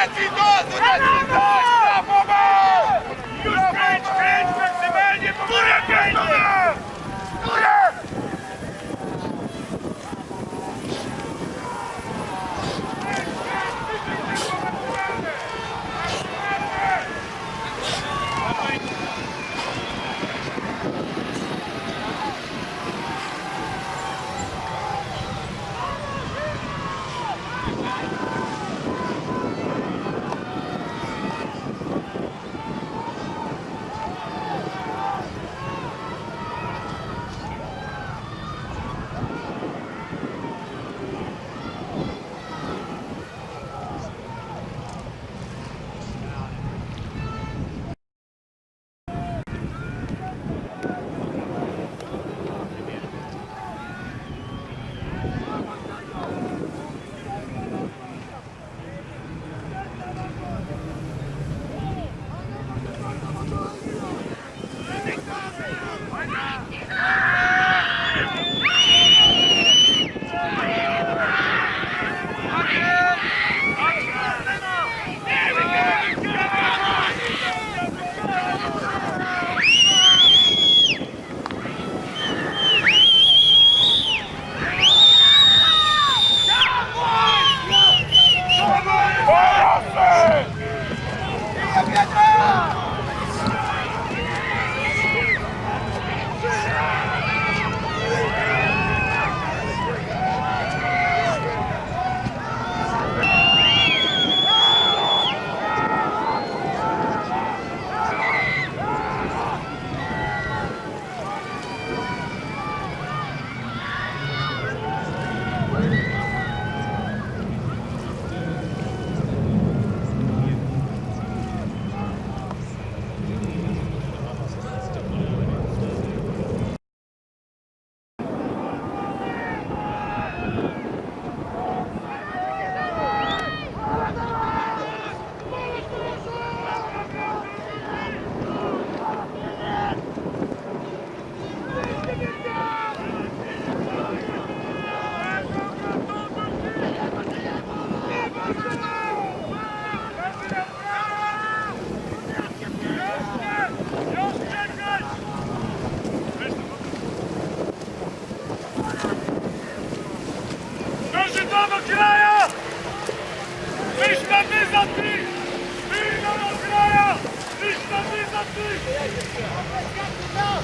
¡México! ¡México! Go!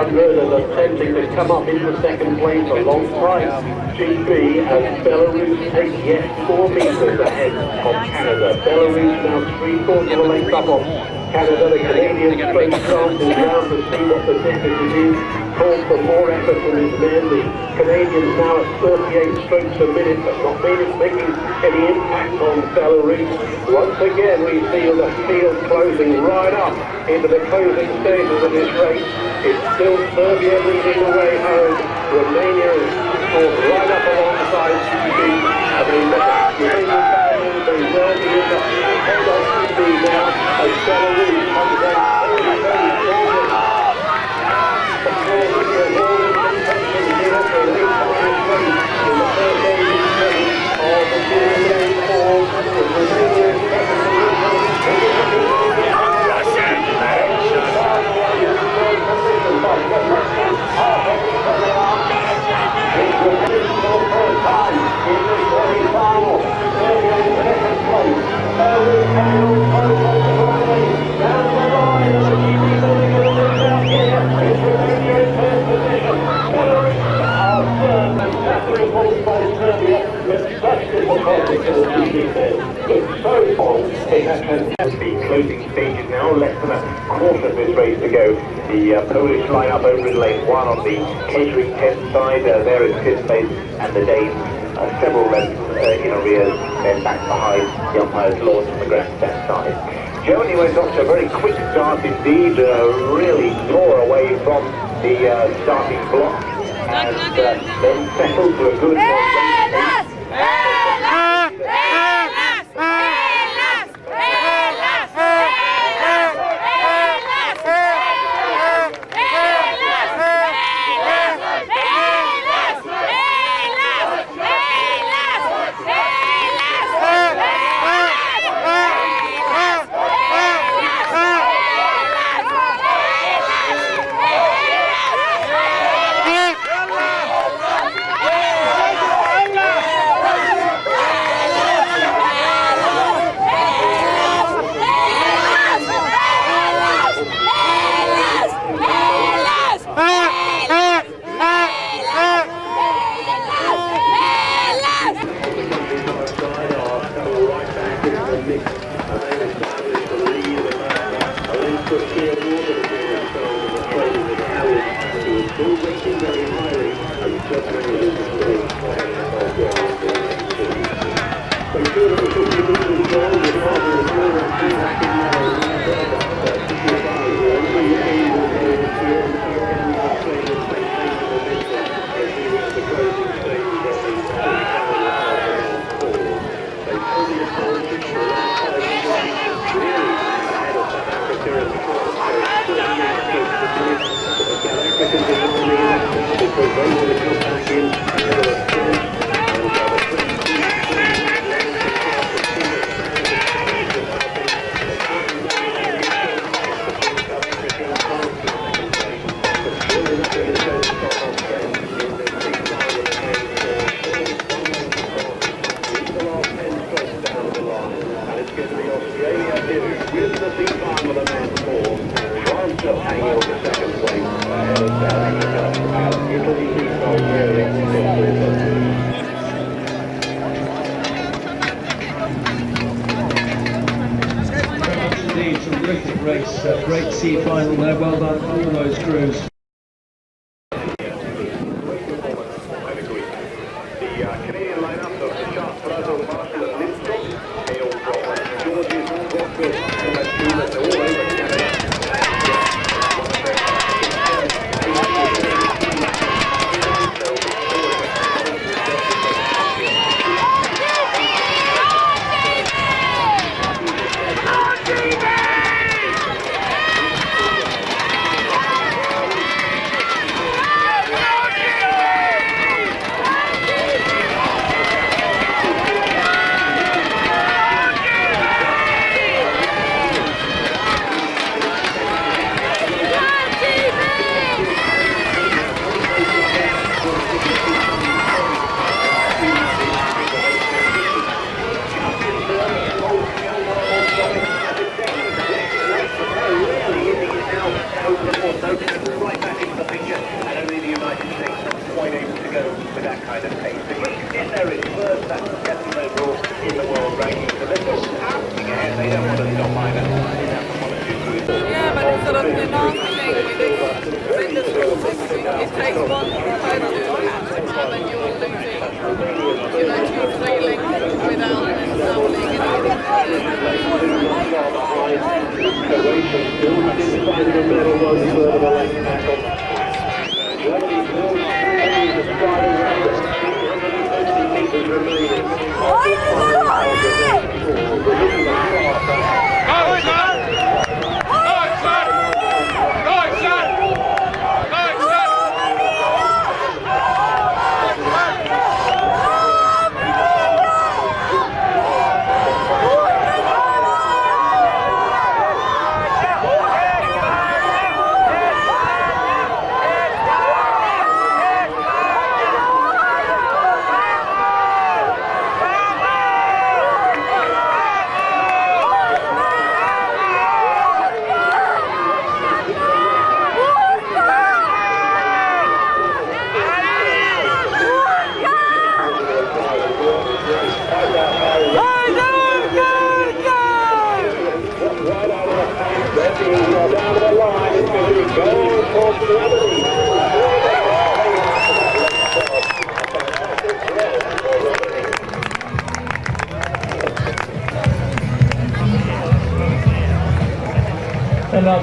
100 and attempting to come up into second place a long time. GB and Belarus take yet four metres ahead of Canada. Belarus now three quarters of a length up on Canada. The Canadian straight chances round to see what the difference is. For more effort from his men. The Canadians now at 38 strokes a minute, but not really making any impact on Belarus. Once again, we feel the field closing right up into the closing stages of this race. It's still Serbia leading the way home. Romania is caught right up alongside GB. I mean, the Romanian family, they will be in the head of GB now as Belarus comes out very, very strongly. Of course, we have all intention here for an eight-time race in the first eight of the European Four, with Romania Time. Serbia, but such disappointment to the GP says. But so far, it has fantastic closing stages now, less than a quarter of this race to go. The uh, Polish lineup over in lane one on the catering tent side, uh, there is Kispace and the Danes uh, several lengths uh, in arrears, then back behind the umpire's launch on the grandstand side. Germany went off to a very quick start indeed, uh, really tore away from the uh, starting block and uh, then settled to a good Hellas! Terrific race, uh, great sea final there. Well done, all those crews.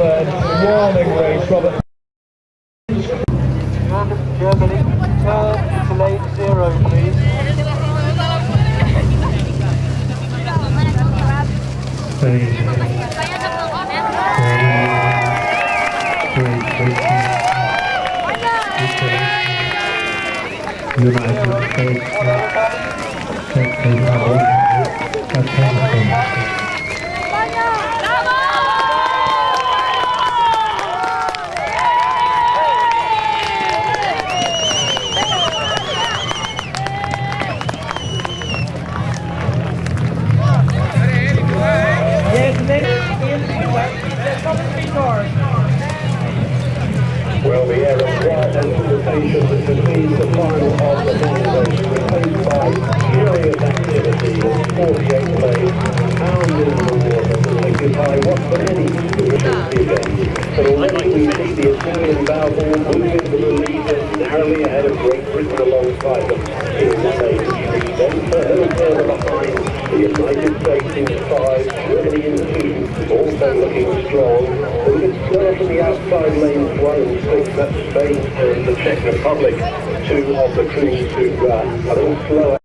Another warming race, Robert. Germany, turn to lane zero, please. States. Balboa move into the lead narrowly ahead of Great Britain alongside them in lane three. Then further further behind, the United States in five, Germany in two, also looking strong. A bit slower from the outside lanes one six, that's Spain and the Czech Republic. Two of the crews who uh, a little slower